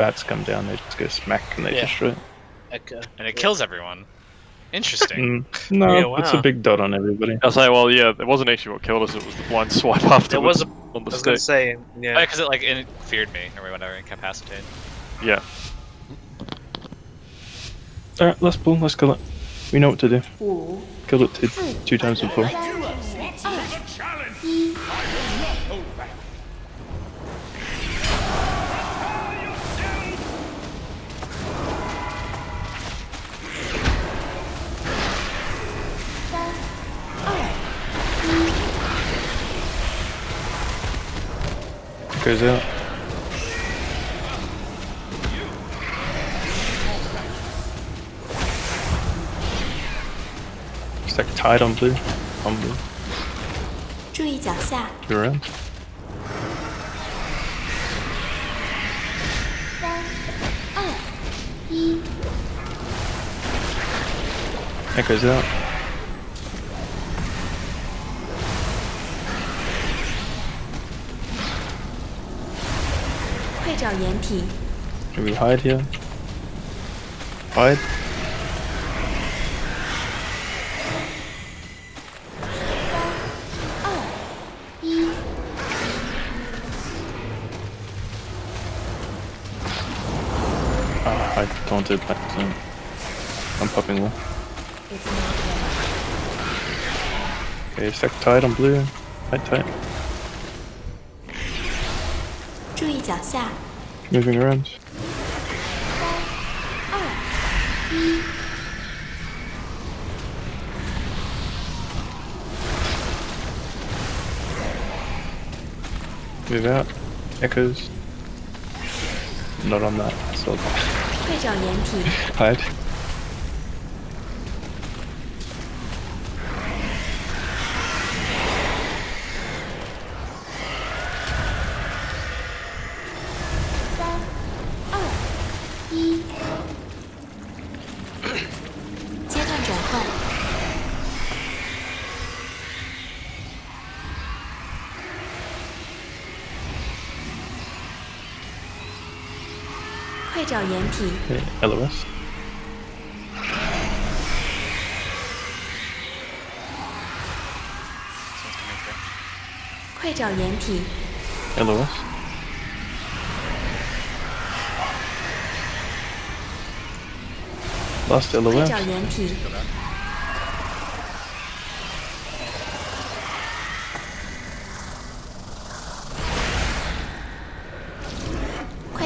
bats come down, they just go smack and they Yeah. destroy it. Echo. And it kills everyone. Interesting. Mm, no, Yeah, it's a big dot on everybody. I was like, well, yeah, it wasn't actually what killed us. It was the blind swipe afterwards It was a, on I the was gonna stick. say, yeah. because it like it feared me or whatever, incapacitated. Yeah. Alright, let's pull, let's kill it. We know what to do. 五、Killed it two, two times before. Goes out. Stack tied on blue. On blue. 注意脚下。 Go around. 三、二、一。 Echoes out. 快找掩体。 Can we hide here? Hide? 二、一。 Ah, I taunted back zone. I'm popping wall. It's not ready. Okay, stack tied on blue. Tight, tight. 注意脚下。 moving around. Move out. Echoes. Not on that. I. Hide. 快找掩体。LOS. 快找掩体。LOS. Last 快.找掩体。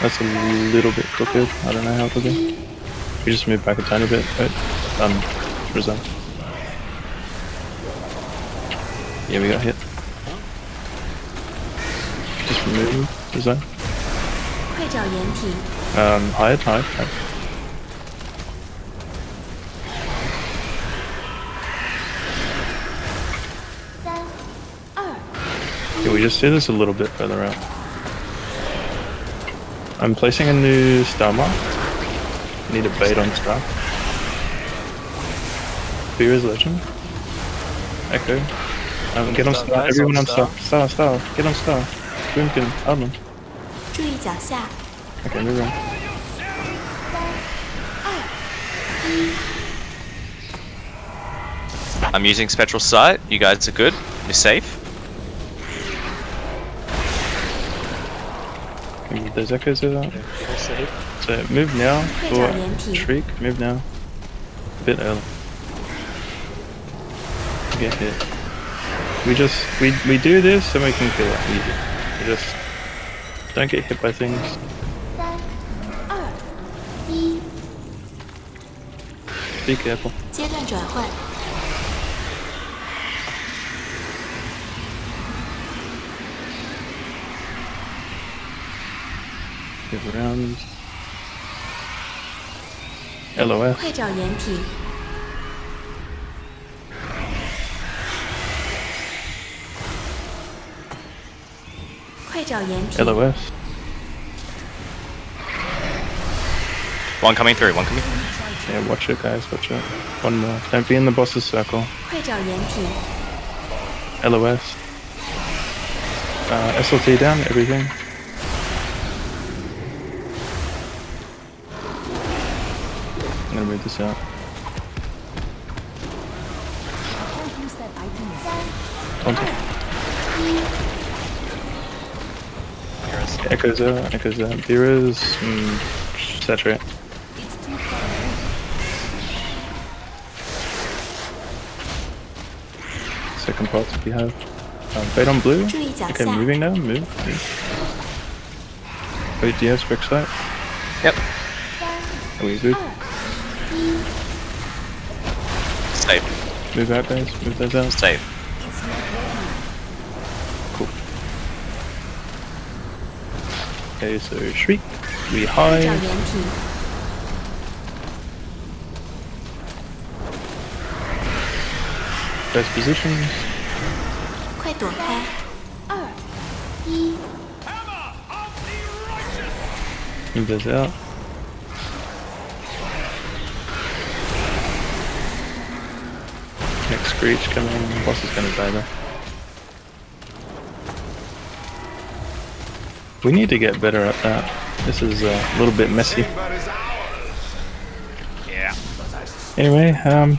That's a little bit crooked. I don't know how crooked. We just move back a tiny bit, but um, resign. Yeah, we got hit. Just move, resign. Um, higher, higher, higher. Can we just do this a little bit further out? I'm placing a new star. Need a bait on strap. Fear is legend. Echo. Um, get on star. Everyone on star. Star, star. Get on star. Boomkin, Admin. Okay, move on. I'm using Spectral Sight. You guys are good. You're safe. the Zekka is out. So move now for Shriek, move now. A bit early. Get hit. We just, we, we do this and we can kill it. We just don't get hit by things. Be careful. 阶段转换。 Move around. LOS. 快找掩体，快找掩体， LOS. One coming through. One coming. Yeah, watch it, guys. Watch it. One more. Don't be in the boss's circle. 快找掩体， LOS. Uh, SLT down. Everything. I'm gonna wait this out. Okay. Echoes out, echoes out. Deras, mm, saturate. Second part we have. Um, bait on blue. Okay, moving now, move. move. Wait, do you have spec sight? Yep. Are we good? Safe. Move out, guys. Move those out. Safe. Cool. Okay, so shriek, we hide. best positions. Move those out. Screech coming. Boss is gonna die there. We need to get better at that. This is uh, a little bit messy. Yeah. Anyway, um,